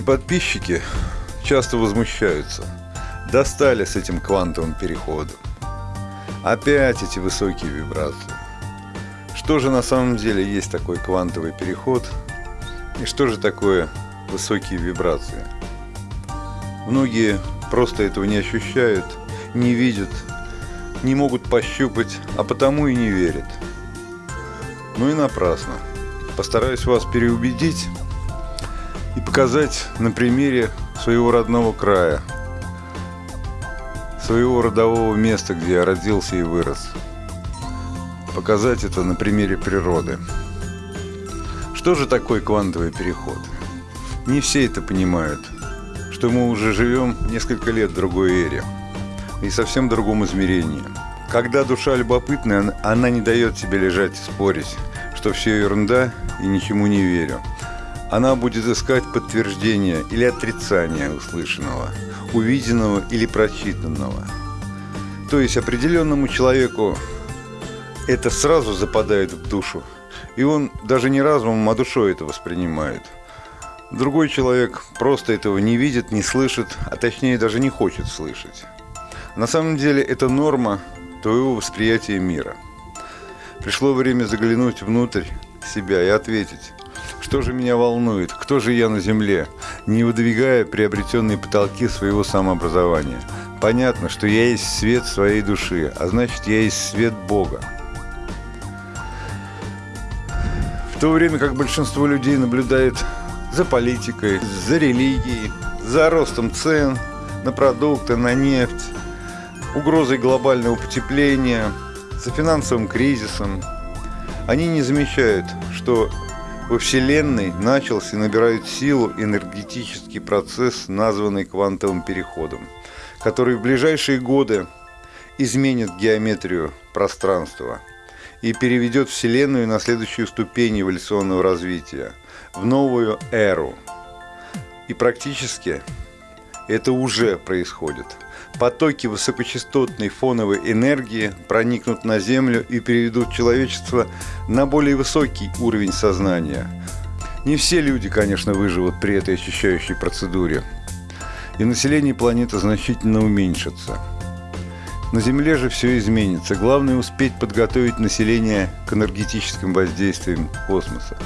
Многие подписчики часто возмущаются. Достали с этим квантовым переходом. Опять эти высокие вибрации. Что же на самом деле есть такой квантовый переход? И что же такое высокие вибрации? Многие просто этого не ощущают, не видят, не могут пощупать, а потому и не верят. Ну и напрасно. Постараюсь вас переубедить показать на примере своего родного края, своего родового места, где я родился и вырос. Показать это на примере природы. Что же такое квантовый переход? Не все это понимают, что мы уже живем несколько лет в другой эре и совсем другом измерении. Когда душа любопытная, она не дает себе лежать и спорить, что все ерунда и ничему не верю. Она будет искать подтверждение или отрицание услышанного, увиденного или прочитанного. То есть определенному человеку это сразу западает в душу, и он даже не разумом, а душой это воспринимает. Другой человек просто этого не видит, не слышит, а точнее даже не хочет слышать. На самом деле это норма твоего восприятия мира. Пришло время заглянуть внутрь себя и ответить, что же меня волнует? Кто же я на земле? Не выдвигая приобретенные потолки своего самообразования. Понятно, что я есть свет своей души, а значит, я есть свет Бога. В то время как большинство людей наблюдает за политикой, за религией, за ростом цен на продукты, на нефть, угрозой глобального потепления, за финансовым кризисом, они не замечают, что во Вселенной начался и набирает силу энергетический процесс, названный квантовым переходом, который в ближайшие годы изменит геометрию пространства и переведет Вселенную на следующую ступень эволюционного развития, в новую эру. И практически это уже происходит – потоки высокочастотной фоновой энергии проникнут на Землю и переведут человечество на более высокий уровень сознания. Не все люди, конечно, выживут при этой очищающей процедуре. И население планеты значительно уменьшится. На Земле же все изменится. Главное успеть подготовить население к энергетическим воздействиям космоса.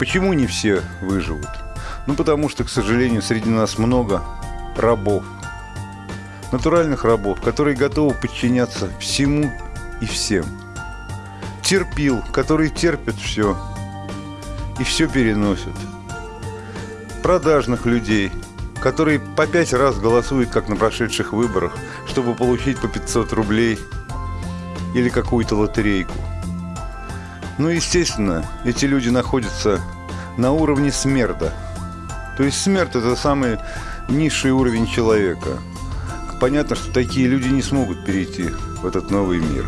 Почему не все выживут? Ну, потому что, к сожалению, среди нас много рабов – натуральных рабов, которые готовы подчиняться всему и всем. Терпил, которые терпят все и все переносят. Продажных людей, которые по пять раз голосуют, как на прошедших выборах, чтобы получить по 500 рублей или какую-то лотерейку. Ну, естественно, эти люди находятся на уровне смерда. То есть смерть – это самый низший уровень человека – понятно, что такие люди не смогут перейти в этот новый мир.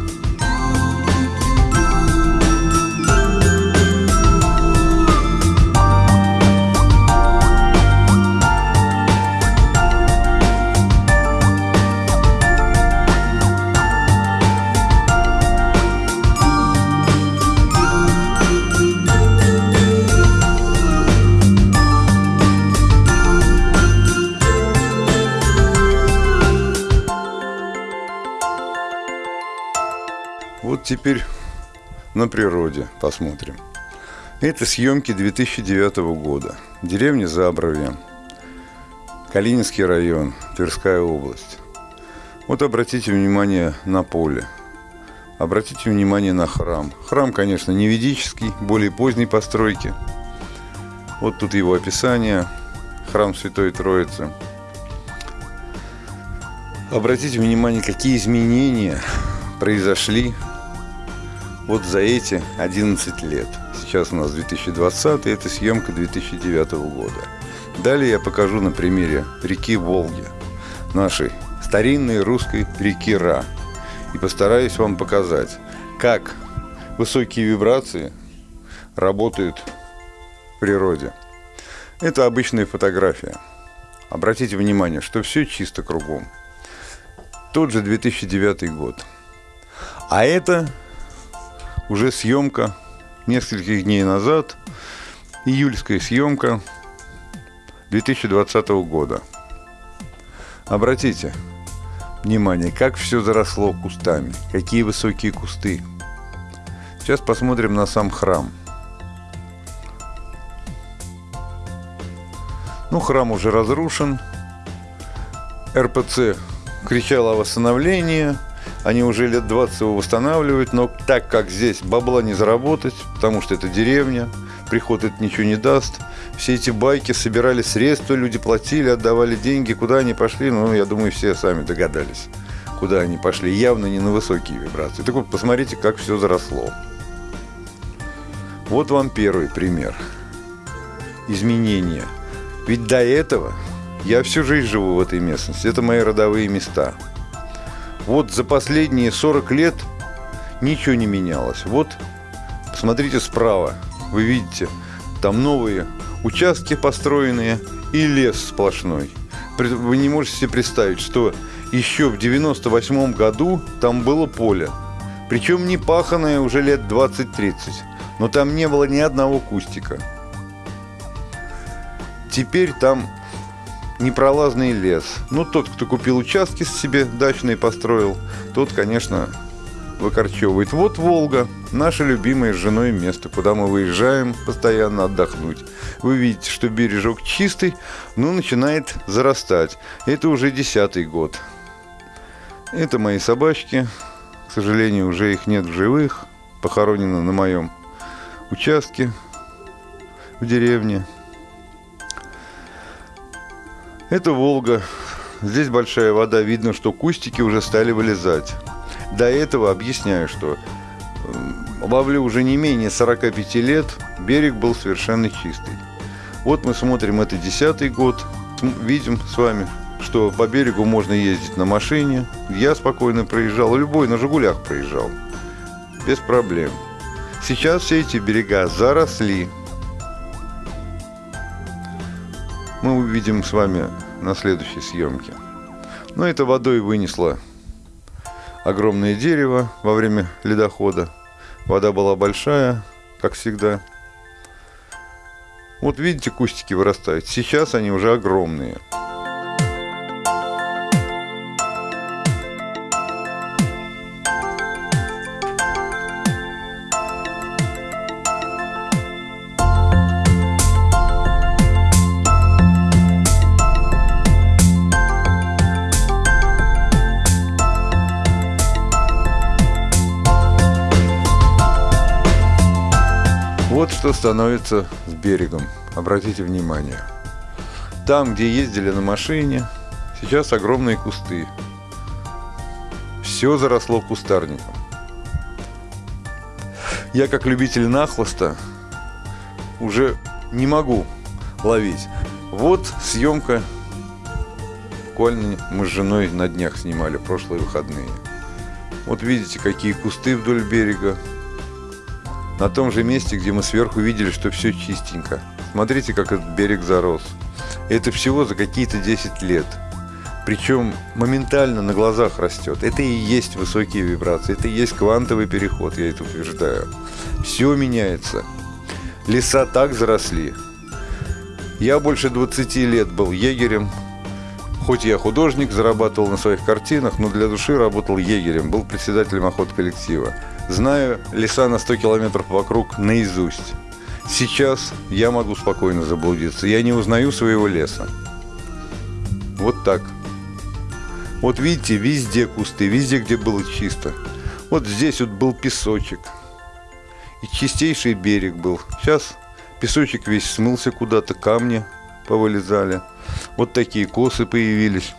Теперь на природе посмотрим. Это съемки 2009 года. Деревня Забровье, Калининский район, Тверская область. Вот обратите внимание на поле. Обратите внимание на храм. Храм, конечно, не ведический, более поздней постройки. Вот тут его описание. Храм Святой Троицы. Обратите внимание, какие изменения произошли вот за эти 11 лет. Сейчас у нас 2020, это съемка 2009 года. Далее я покажу на примере реки Волги, нашей старинной русской реки Ра. И постараюсь вам показать, как высокие вибрации работают в природе. Это обычная фотография. Обратите внимание, что все чисто кругом. Тот же 2009 год. А это уже съемка нескольких дней назад, июльская съемка 2020 года. Обратите внимание, как все заросло кустами, какие высокие кусты. Сейчас посмотрим на сам храм. Ну, храм уже разрушен. РПЦ кричал о восстановлении. Они уже лет 20 его восстанавливают, но так как здесь бабла не заработать, потому что это деревня, приход это ничего не даст. Все эти байки собирали средства, люди платили, отдавали деньги. Куда они пошли, ну, я думаю, все сами догадались, куда они пошли. Явно не на высокие вибрации. Так вот, посмотрите, как все заросло. Вот вам первый пример. Изменения. Ведь до этого я всю жизнь живу в этой местности. Это мои родовые места. Вот за последние 40 лет ничего не менялось. Вот, посмотрите справа. Вы видите, там новые участки построенные и лес сплошной. Вы не можете себе представить, что еще в 98 году там было поле. Причем не паханное уже лет 20-30. Но там не было ни одного кустика. Теперь там непролазный лес. Ну, тот, кто купил участки себе дачные построил, тот, конечно, выкорчевывает. Вот Волга, наше любимое с женой место, куда мы выезжаем постоянно отдохнуть. Вы видите, что бережок чистый, но начинает зарастать. Это уже десятый год. Это мои собачки. К сожалению, уже их нет в живых. Похоронены на моем участке в деревне. Это Волга. Здесь большая вода, видно, что кустики уже стали вылезать. До этого объясняю, что ловлю уже не менее 45 лет, берег был совершенно чистый. Вот мы смотрим, это десятый год, видим с вами, что по берегу можно ездить на машине. Я спокойно проезжал, любой на «Жигулях» проезжал, без проблем. Сейчас все эти берега заросли. Мы увидим с вами на следующей съемке. Но это водой вынесло огромное дерево во время ледохода. Вода была большая, как всегда. Вот видите, кустики вырастают. Сейчас они уже огромные. Что становится с берегом. Обратите внимание. Там, где ездили на машине, сейчас огромные кусты. Все заросло кустарником. Я, как любитель нахлоста, уже не могу ловить. Вот съемка. Буквально мы с женой на днях снимали прошлые выходные. Вот видите, какие кусты вдоль берега на том же месте, где мы сверху видели, что все чистенько. Смотрите, как этот берег зарос. Это всего за какие-то 10 лет. Причем моментально на глазах растет. Это и есть высокие вибрации, это и есть квантовый переход, я это утверждаю. Все меняется. Леса так заросли. Я больше 20 лет был егерем. Хоть я художник, зарабатывал на своих картинах, но для души работал егерем, был председателем охот коллектива. Знаю леса на 100 километров вокруг наизусть. Сейчас я могу спокойно заблудиться. Я не узнаю своего леса. Вот так. Вот видите, везде кусты, везде, где было чисто. Вот здесь вот был песочек. И чистейший берег был. Сейчас песочек весь смылся куда-то, камни повылезали. Вот такие косы появились.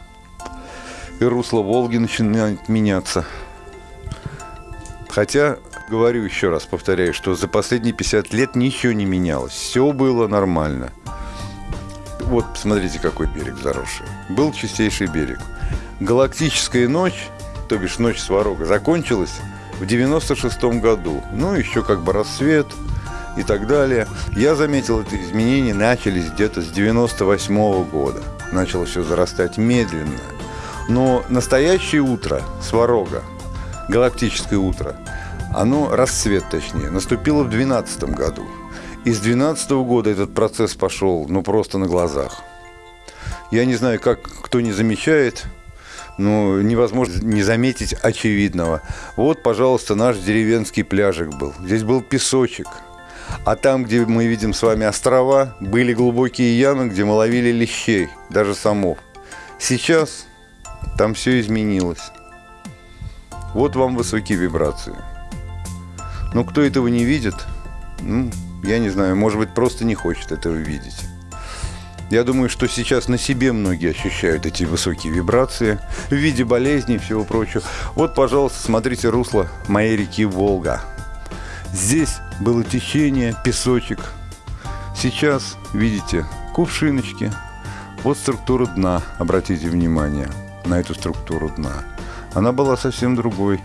И русло Волги начинает меняться. Хотя, говорю еще раз, повторяю, что за последние 50 лет ничего не менялось. Все было нормально. Вот, посмотрите, какой берег заросший. Был чистейший берег. Галактическая ночь, то бишь ночь Сварога, закончилась в 96 году. Ну, еще как бы рассвет и так далее. Я заметил, это изменения начались где-то с 98 -го года. Начало все зарастать медленно. Но настоящее утро Сварога – галактическое утро, оно, расцвет точнее, наступило в 2012 году. И с 2012 года этот процесс пошел, ну, просто на глазах. Я не знаю, как кто не замечает, но невозможно не заметить очевидного. Вот, пожалуйста, наш деревенский пляжик был. Здесь был песочек. А там, где мы видим с вами острова, были глубокие ямы, где мы ловили лещей, даже самов. Сейчас там все изменилось. Вот вам высокие вибрации. Но кто этого не видит, ну, я не знаю, может быть, просто не хочет этого видеть. Я думаю, что сейчас на себе многие ощущают эти высокие вибрации в виде болезней и всего прочего. Вот, пожалуйста, смотрите русло моей реки Волга. Здесь было течение, песочек. Сейчас, видите, кувшиночки. Вот структура дна, обратите внимание на эту структуру дна. Она была совсем другой.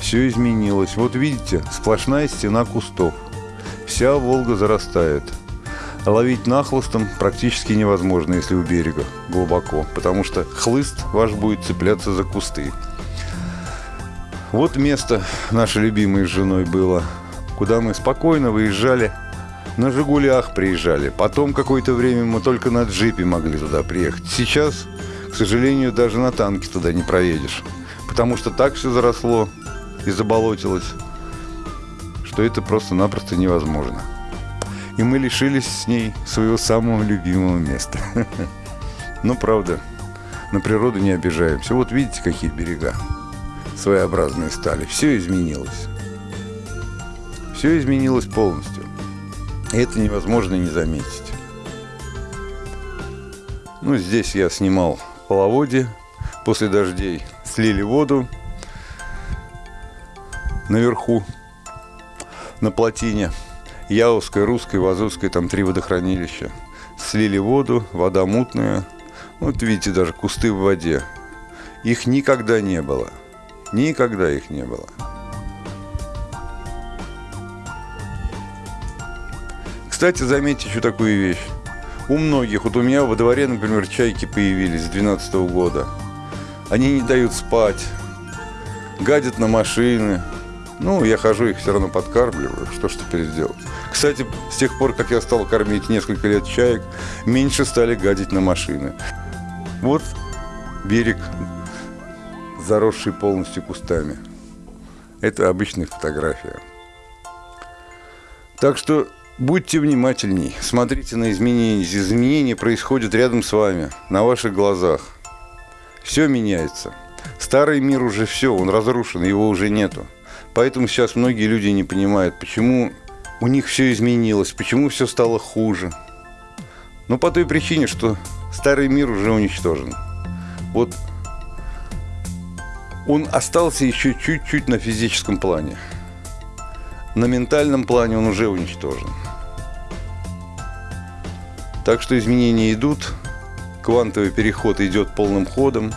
Все изменилось. Вот видите, сплошная стена кустов. Вся Волга зарастает. Ловить нахлыстом практически невозможно, если у берега глубоко, потому что хлыст ваш будет цепляться за кусты. Вот место нашей любимой с женой было, куда мы спокойно выезжали на «Жигулях» приезжали. Потом какое-то время мы только на джипе могли туда приехать. Сейчас, к сожалению, даже на танке туда не проедешь. Потому что так все заросло и заболотилось, что это просто-напросто невозможно. И мы лишились с ней своего самого любимого места. Но правда, на природу не обижаемся. Вот видите, какие берега своеобразные стали. Все изменилось. Все изменилось полностью. И это невозможно не заметить. Ну, здесь я снимал половодье. После дождей слили воду наверху, на плотине. Яузская, Русская, Вазовская, там три водохранилища. Слили воду, вода мутная. Вот видите, даже кусты в воде. Их никогда не было. Никогда их не было. Кстати, заметьте еще такую вещь. У многих, вот у меня во дворе, например, чайки появились с 2012 года. Они не дают спать, гадят на машины. Ну, я хожу, их все равно подкармливаю. Что ж теперь сделать? Кстати, с тех пор, как я стал кормить несколько лет чаек, меньше стали гадить на машины. Вот берег, заросший полностью кустами. Это обычная фотография. Так что Будьте внимательней, смотрите на изменения. Изменения происходят рядом с вами, на ваших глазах. Все меняется. Старый мир уже все, он разрушен, его уже нету. Поэтому сейчас многие люди не понимают, почему у них все изменилось, почему все стало хуже. Ну, по той причине, что старый мир уже уничтожен. Вот он остался еще чуть-чуть на физическом плане. На ментальном плане он уже уничтожен. Так что изменения идут, квантовый переход идет полным ходом.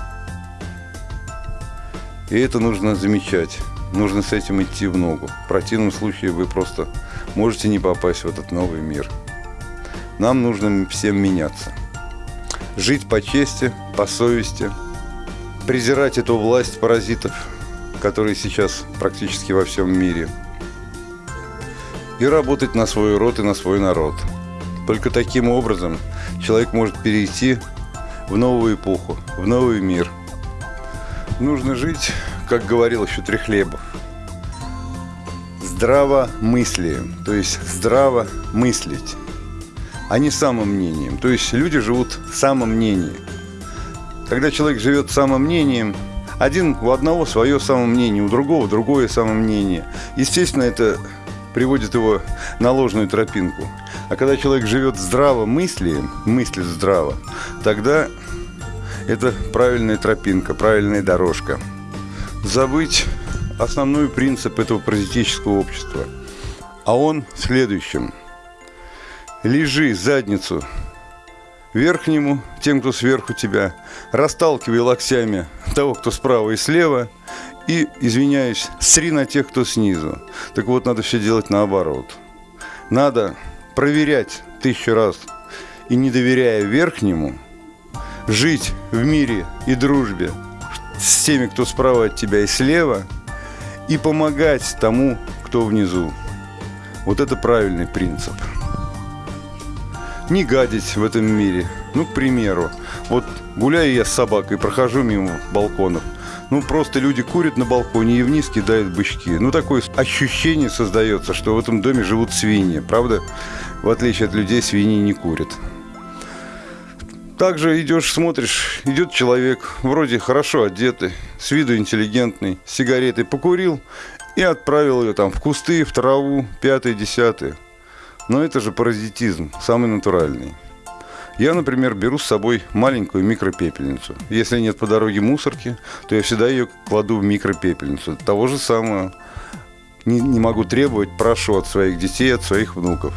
И это нужно замечать. Нужно с этим идти в ногу. В противном случае вы просто можете не попасть в этот новый мир. Нам нужно всем меняться. Жить по чести, по совести. Презирать эту власть паразитов, которые сейчас практически во всем мире. И работать на свой род и на свой народ – только таким образом человек может перейти в новую эпоху, в новый мир. Нужно жить, как говорил еще Трехлебов, здраво мыслием, то есть здраво мыслить, а не самомнением. То есть люди живут самомнением. Когда человек живет самомнением, один у одного свое самомнение, у другого другое самомнение. Естественно, это приводит его на ложную тропинку. А когда человек живет здраво мысли, мыслит здраво, тогда это правильная тропинка, правильная дорожка. Забыть основной принцип этого паразитического общества. А он в следующем. Лежи задницу верхнему, тем, кто сверху тебя, расталкивай локтями того, кто справа и слева, и, извиняюсь, сри на тех, кто снизу. Так вот, надо все делать наоборот. Надо проверять тысячу раз и не доверяя верхнему, жить в мире и дружбе с теми, кто справа от тебя и слева, и помогать тому, кто внизу. Вот это правильный принцип. не гадить в этом мире. Ну, к примеру, вот гуляю я с собакой, прохожу мимо балконов. Ну, просто люди курят на балконе и вниз кидают бычки. Ну, такое ощущение создается, что в этом доме живут свиньи, правда? В отличие от людей, свиньи не курят. Также идешь, смотришь, идет человек, вроде хорошо одетый, с виду интеллигентный, с сигаретой покурил и отправил ее там в кусты, в траву, пятое, десятое. Но это же паразитизм, самый натуральный. Я, например, беру с собой маленькую микропепельницу. Если нет по дороге мусорки, то я всегда ее кладу в микропепельницу. Того же самого не, не могу требовать, прошу от своих детей, от своих внуков.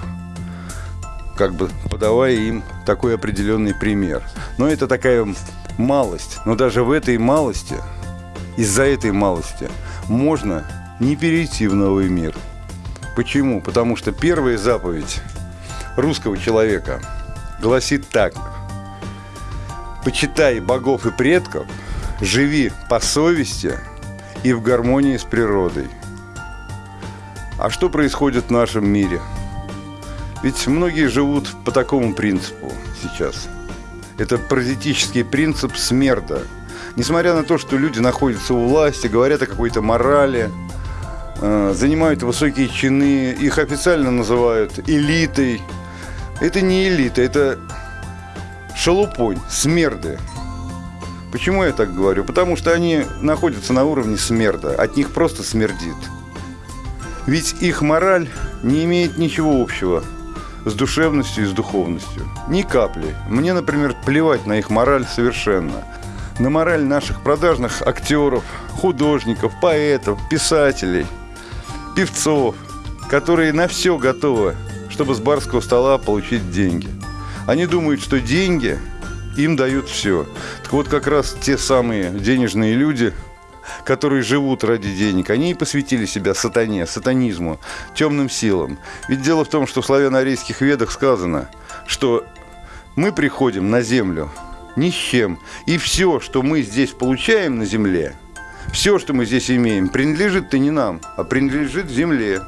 Как бы подавая им такой определенный пример. Но это такая малость. Но даже в этой малости, из-за этой малости, можно не перейти в новый мир – Почему? Потому что первая заповедь русского человека гласит так. Почитай богов и предков, живи по совести и в гармонии с природой. А что происходит в нашем мире? Ведь многие живут по такому принципу сейчас. Это паразитический принцип смерда. Несмотря на то, что люди находятся у власти, говорят о какой-то морали – Э, занимают высокие чины, их официально называют элитой. Это не элита, это шалупонь, смерды. Почему я так говорю? Потому что они находятся на уровне смерда, от них просто смердит. Ведь их мораль не имеет ничего общего с душевностью и с духовностью. Ни капли. Мне, например, плевать на их мораль совершенно. На мораль наших продажных актеров, художников, поэтов, писателей – певцов, которые на все готовы, чтобы с барского стола получить деньги. Они думают, что деньги им дают все. Так вот, как раз те самые денежные люди, которые живут ради денег, они и посвятили себя сатане, сатанизму, темным силам. Ведь дело в том, что в славяно-арийских ведах сказано, что мы приходим на землю ни с чем, и все, что мы здесь получаем на земле – все, что мы здесь имеем, принадлежит-то не нам, а принадлежит земле.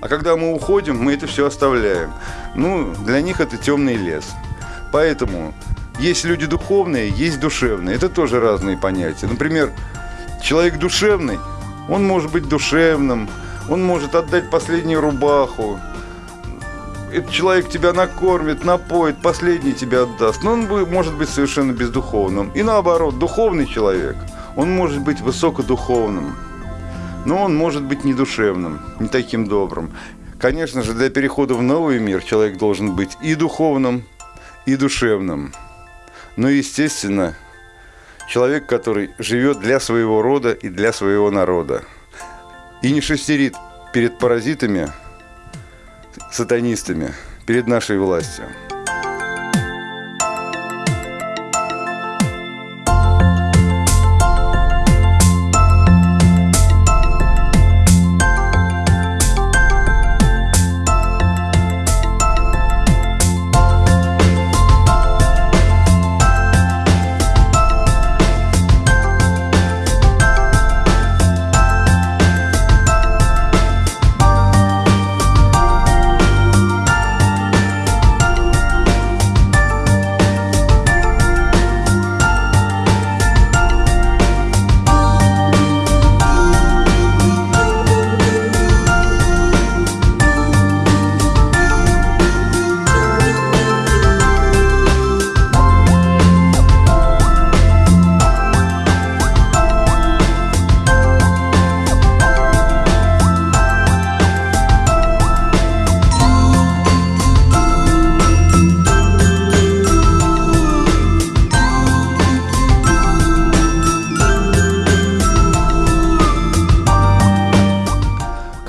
А когда мы уходим, мы это все оставляем. Ну, для них это темный лес. Поэтому есть люди духовные, есть душевные. Это тоже разные понятия. Например, человек душевный, он может быть душевным, он может отдать последнюю рубаху, этот человек тебя накормит, напоит, последний тебя отдаст. Но он может быть совершенно бездуховным. И наоборот, духовный человек – он может быть высокодуховным, но он может быть не душевным, не таким добрым. Конечно же, для перехода в новый мир человек должен быть и духовным, и душевным. Но, естественно, человек, который живет для своего рода и для своего народа. И не шестерит перед паразитами, сатанистами, перед нашей властью.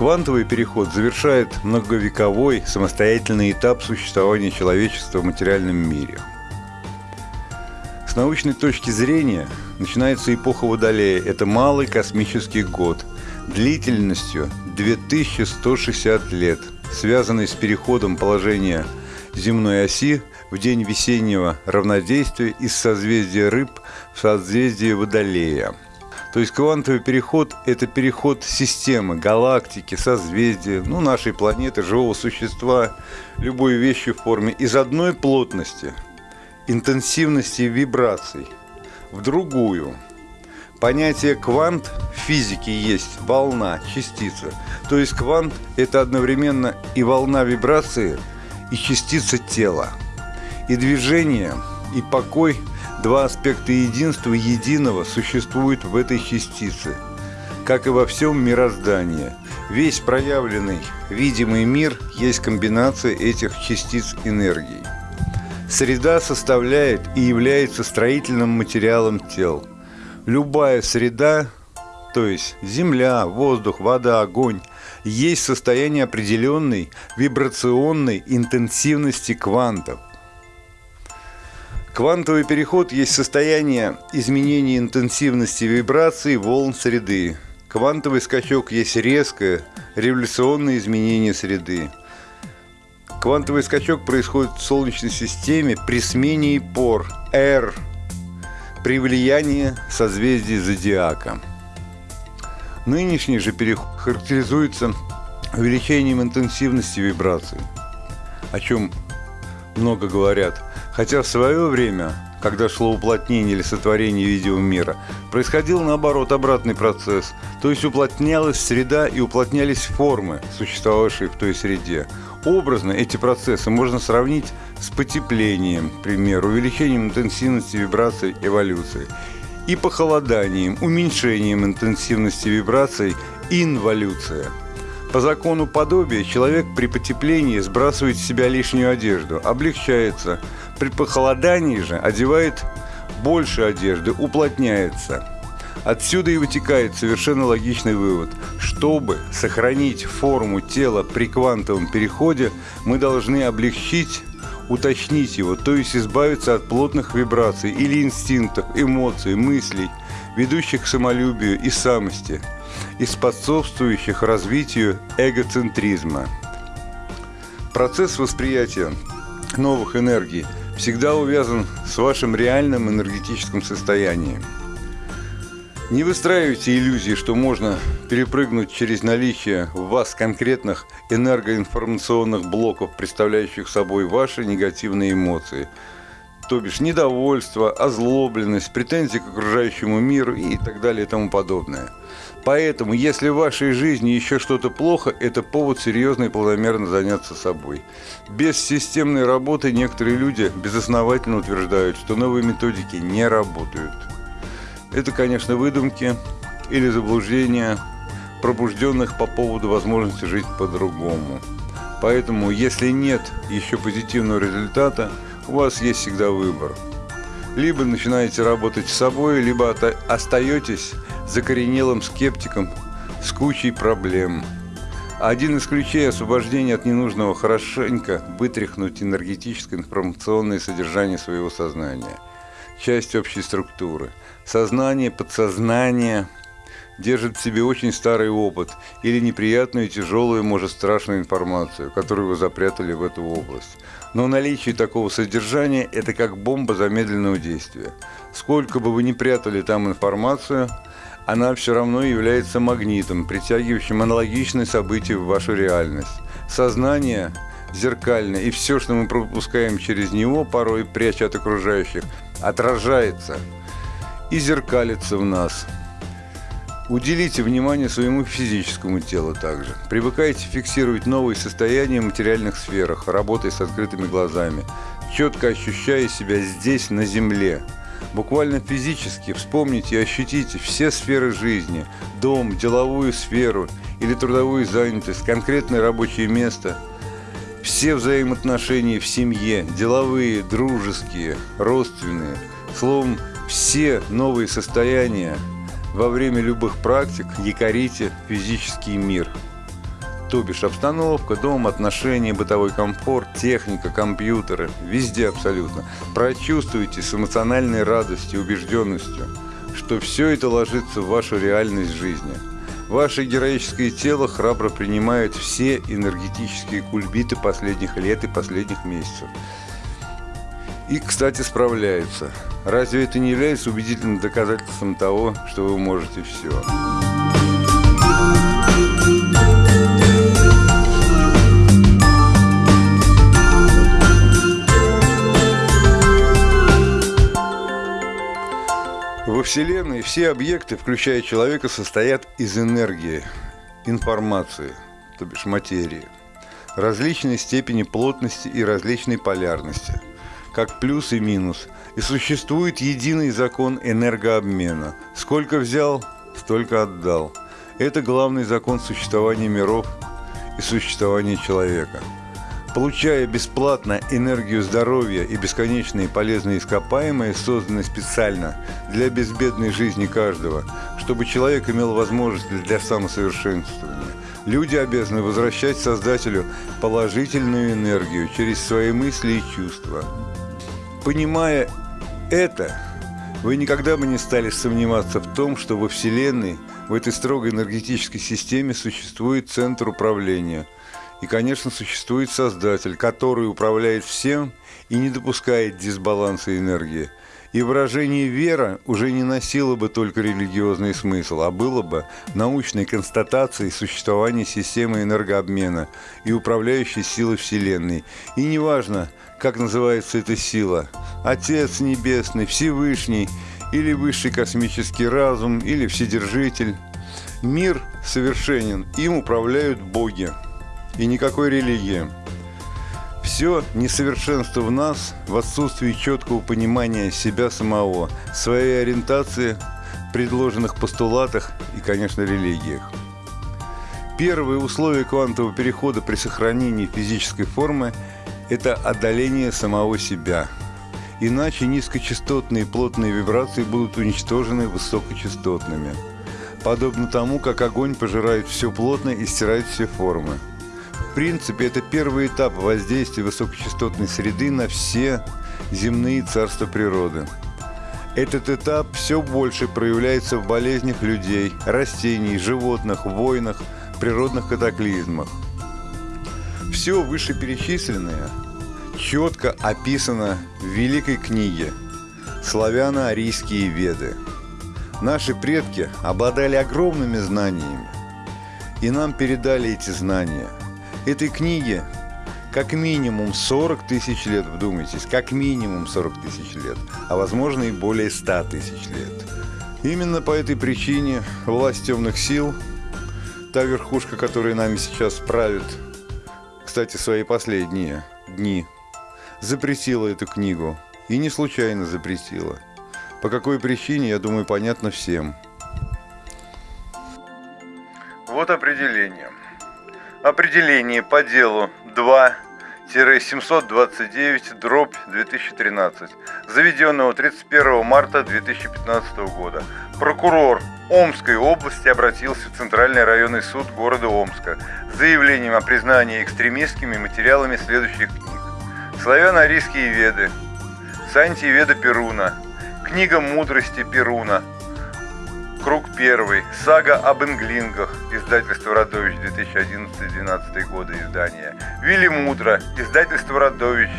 Квантовый переход завершает многовековой самостоятельный этап существования человечества в материальном мире. С научной точки зрения начинается эпоха Водолея. Это малый космический год длительностью 2160 лет, связанный с переходом положения земной оси в день весеннего равнодействия из созвездия рыб в созвездие Водолея – То есть квантовый переход – это переход системы, галактики, созвездия, ну, нашей планеты, живого существа, любой вещи в форме из одной плотности, интенсивности вибраций в другую. Понятие квант в физике есть волна, частица. То есть квант – это одновременно и волна вибрации, и частица тела. И движение, и покой – Два аспекта единства единого существуют в этой частице, как и во всем мироздании. Весь проявленный видимый мир есть комбинация этих частиц энергии. Среда составляет и является строительным материалом тел. Любая среда, то есть земля, воздух, вода, огонь, есть состояние определенной вибрационной интенсивности квантов – Квантовый переход есть состояние изменения интенсивности вибраций волн среды. Квантовый скачок есть резкое, революционное изменение среды. Квантовый скачок происходит в Солнечной системе при смене пор R при влиянии созвездий зодиака. Нынешний же переход характеризуется увеличением интенсивности вибраций, о чем много говорят – Хотя в свое время, когда шло уплотнение или сотворение видео мира, происходил наоборот обратный процесс, то есть уплотнялась среда и уплотнялись формы, существовавшие в той среде. Образно эти процессы можно сравнить с потеплением, к примеру, увеличением интенсивности вибраций эволюции, и похолоданием, уменьшением интенсивности вибраций инволюция – по закону подобия человек при потеплении сбрасывает с себя лишнюю одежду, облегчается. При похолодании же одевает больше одежды, уплотняется. Отсюда и вытекает совершенно логичный вывод. Чтобы сохранить форму тела при квантовом переходе, мы должны облегчить уточнить его, то есть избавиться от плотных вибраций или инстинктов, эмоций, мыслей, ведущих к самолюбию и самости – и способствующих развитию эгоцентризма. Процесс восприятия новых энергий всегда увязан с вашим реальным энергетическим состоянием. Не выстраивайте иллюзии, что можно перепрыгнуть через наличие в вас конкретных энергоинформационных блоков, представляющих собой ваши негативные эмоции, то бишь недовольство, озлобленность, претензии к окружающему миру и так далее и тому подобное – Поэтому, если в вашей жизни еще что-то плохо, это повод серьезно и планомерно заняться собой. Без системной работы некоторые люди безосновательно утверждают, что новые методики не работают. Это, конечно, выдумки или заблуждения пробужденных по поводу возможности жить по-другому. Поэтому, если нет еще позитивного результата, у вас есть всегда выбор. Либо начинаете работать с собой, либо остаетесь закоренелым скептиком с кучей проблем. Один из ключей освобождения от ненужного хорошенько вытряхнуть энергетическое информационное содержание своего сознания. Часть общей структуры. Сознание, подсознание держит в себе очень старый опыт или неприятную, тяжелую, может, страшную информацию, которую вы запрятали в эту область. Но наличие такого содержания – это как бомба замедленного действия. Сколько бы вы ни прятали там информацию – она все равно является магнитом, притягивающим аналогичные события в вашу реальность. Сознание зеркальное, и все, что мы пропускаем через него, порой пряча от окружающих, отражается и зеркалится в нас. Уделите внимание своему физическому телу также. Привыкайте фиксировать новые состояния в материальных сферах, работая с открытыми глазами, четко ощущая себя здесь, на Земле – Буквально физически вспомните и ощутите все сферы жизни – дом, деловую сферу или трудовую занятость, конкретное рабочее место, все взаимоотношения в семье, деловые, дружеские, родственные, словом, все новые состояния во время любых практик якорите физический мир – то бишь обстановка, дом, отношения, бытовой комфорт, техника, компьютеры, везде абсолютно. Прочувствуйте с эмоциональной радостью, убежденностью, что все это ложится в вашу реальность жизни. Ваше героическое тело храбро принимает все энергетические кульбиты последних лет и последних месяцев. И, кстати, справляются. Разве это не является убедительным доказательством того, что вы можете все? Вселенной все объекты, включая человека, состоят из энергии, информации, то бишь материи, различной степени плотности и различной полярности, как плюс и минус, и существует единый закон энергообмена. Сколько взял, столько отдал. Это главный закон существования миров и существования человека – Получая бесплатно энергию здоровья и бесконечные полезные ископаемые, созданные специально для безбедной жизни каждого, чтобы человек имел возможность для самосовершенствования, люди обязаны возвращать Создателю положительную энергию через свои мысли и чувства. Понимая это, вы никогда бы не стали сомневаться в том, что во Вселенной, в этой строгой энергетической системе существует центр управления – и, конечно, существует Создатель, который управляет всем и не допускает дисбаланса энергии. И выражение «вера» уже не носило бы только религиозный смысл, а было бы научной констатацией существования системы энергообмена и управляющей силы Вселенной. И неважно, как называется эта сила – Отец Небесный, Всевышний или Высший космический разум, или Вседержитель – мир совершенен, им управляют боги и никакой религии. Все несовершенство в нас в отсутствии четкого понимания себя самого, своей ориентации, предложенных постулатах и, конечно, религиях. Первое условие квантового перехода при сохранении физической формы – это одоление самого себя. Иначе низкочастотные плотные вибрации будут уничтожены высокочастотными. Подобно тому, как огонь пожирает все плотное и стирает все формы – принципе, это первый этап воздействия высокочастотной среды на все земные царства природы. Этот этап все больше проявляется в болезнях людей, растений, животных, войнах, природных катаклизмах. Все вышеперечисленное четко описано в великой книге «Славяно-арийские веды». Наши предки обладали огромными знаниями, и нам передали эти знания – этой книге как минимум 40 тысяч лет, вдумайтесь, как минимум 40 тысяч лет, а возможно и более 100 тысяч лет. Именно по этой причине власть темных сил, та верхушка, которая нами сейчас правит, кстати, свои последние дни, запретила эту книгу. И не случайно запретила. По какой причине, я думаю, понятно всем. Вот определение. Определение по делу 2-729 дробь 2013, заведенного 31 марта 2015 года. Прокурор Омской области обратился в Центральный районный суд города Омска с заявлением о признании экстремистскими материалами следующих книг. Славяно-арийские веды, Санти Веда Перуна, Книга мудрости Перуна, Круг первый. Сага об инглингах. Издательство Радович 2011-2012 года издания. Вилли Мудро. Издательство Радович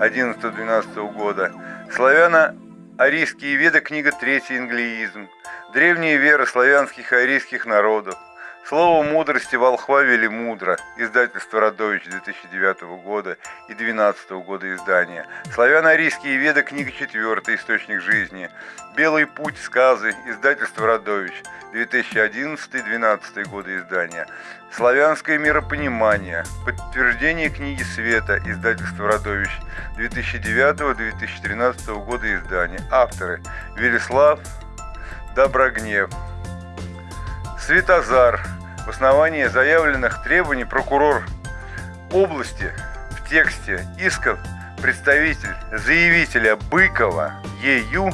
11-12 года. Славяно-арийские веды. Книга третий инглиизм. Древние веры славянских и арийских народов. Слово мудрости волхва вели мудро. Издательство Радович 2009 года 2012 года издания. Славяно-арийские веды, книга 4, источник жизни. Белый путь, сказы. Издательство Радович 2011-2012 годы издания. Славянское миропонимание. Подтверждение книги Света. Издательство Радович 2009-2013 года издания. Авторы Велислав Доброгнев. Светозар. В основании заявленных требований прокурор области в тексте исков представитель заявителя Быкова Е.Ю.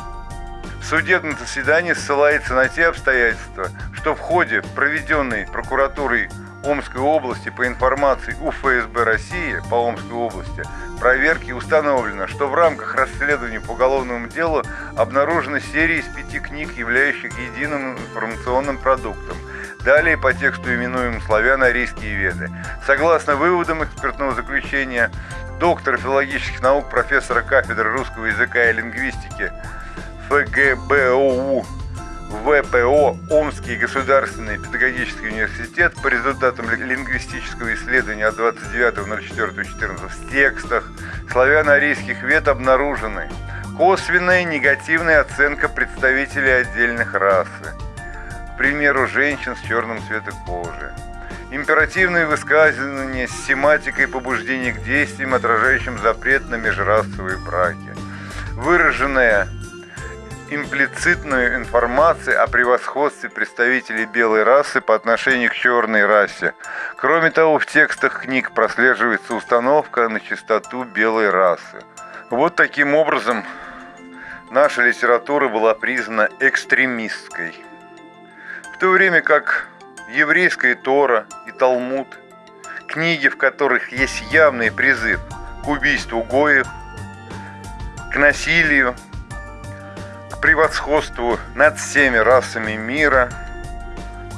в судебном заседании ссылается на те обстоятельства, что в ходе проведенной прокуратурой Омской области по информации УФСБ России по Омской области проверки установлено, что в рамках расследования по уголовному делу обнаружена серия из пяти книг, являющих единым информационным продуктом. Далее по тексту именуем славяно-арийские веды. Согласно выводам экспертного заключения, доктор филологических наук, профессора кафедры русского языка и лингвистики ФГБОУ ВПО Омский государственный педагогический университет по результатам лингвистического исследования от 29.04.14 в текстах славяно-арийских вет обнаружены косвенная негативная оценка представителей отдельных расы, примеру, женщин с черным цветом кожи, императивные высказывания с семантикой побуждения к действиям, отражающим запрет на межрасовые браки, выраженная имплицитную информацию о превосходстве представителей белой расы по отношению к черной расе. Кроме того, в текстах книг прослеживается установка на чистоту белой расы. Вот таким образом наша литература была признана экстремистской. То время как еврейская Тора и Талмуд, книги, в которых есть явный призыв к убийству гоев, к насилию, превосходству над всеми расами мира,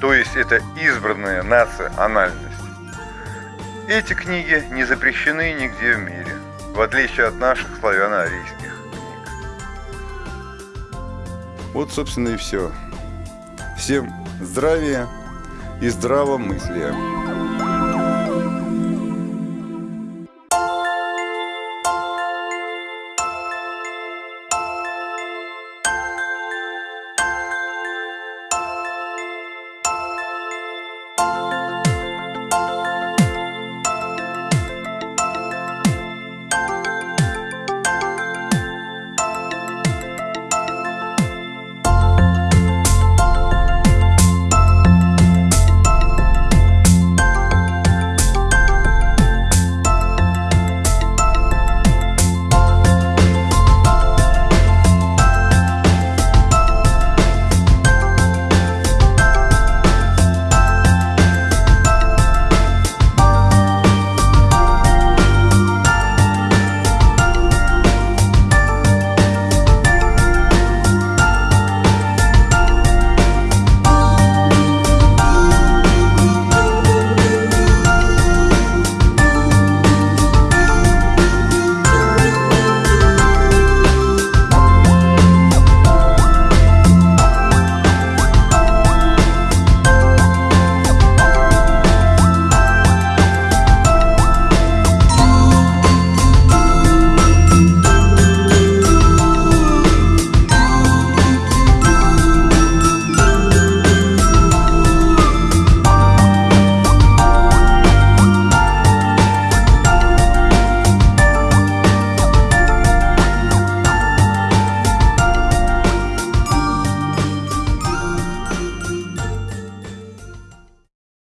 то есть это избранная национальность. Эти книги не запрещены нигде в мире, в отличие от наших славяно-арийских книг. Вот, собственно, и все. Всем здравия и здравомыслия.